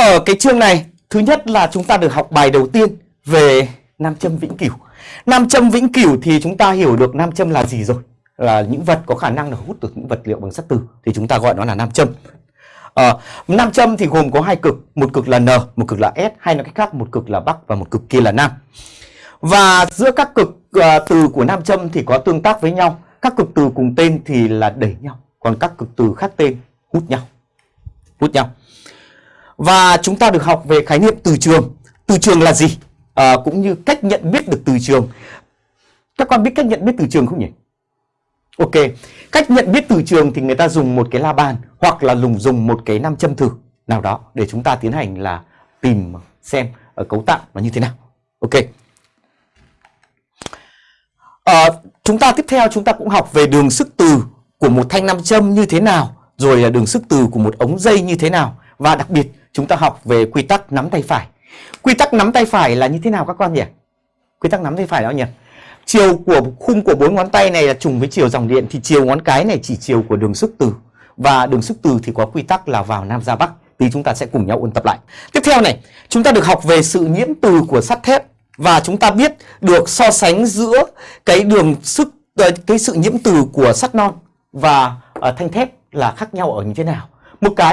Ở cái chương này, thứ nhất là chúng ta được học bài đầu tiên về nam châm vĩnh cửu. Nam châm vĩnh cửu thì chúng ta hiểu được nam châm là gì rồi? Là những vật có khả năng là hút được những vật liệu bằng sắt từ thì chúng ta gọi nó là nam châm. À, nam châm thì gồm có hai cực, một cực là N, một cực là S, hay nói cách khác một cực là Bắc và một cực kia là Nam. Và giữa các cực uh, từ của nam châm thì có tương tác với nhau, các cực từ cùng tên thì là đẩy nhau, còn các cực từ khác tên hút nhau. Hút nhau. Và chúng ta được học về khái niệm từ trường. Từ trường là gì? À, cũng như cách nhận biết được từ trường. Các con biết cách nhận biết từ trường không nhỉ? Ok, cách nhận biết từ trường thì người ta dùng một cái la bàn hoặc là dùng dùng một cái nam châm thử nào đó để chúng ta tiến hành là tìm xem ở cấu tạo nó như thế nào. Ok. À, chúng ta tiếp theo chúng ta cũng học về đường sức từ của một thanh nam châm như thế nào, rồi là đường sức từ của một ống dây như thế nào và đặc biệt chúng ta học về quy tắc nắm tay phải. Quy tắc nắm tay phải là như thế nào các con nhỉ? Quy tắc nắm tay phải đó nhỉ? Chiều của khung của bốn ngón tay này là trùng với chiều dòng điện thì chiều ngón cái này chỉ chiều của đường sức từ. Và đường sức từ thì có quy tắc là vào nam ra bắc. Thì chúng ta sẽ cùng nhau ôn tập lại. Tiếp theo này, chúng ta được học về sự nhiễm từ của sắt thép và chúng ta biết được so sánh giữa cái đường sức cái sự nhiễm từ của sắt non và uh, thanh thép là khác nhau ở như thế nào. Một cái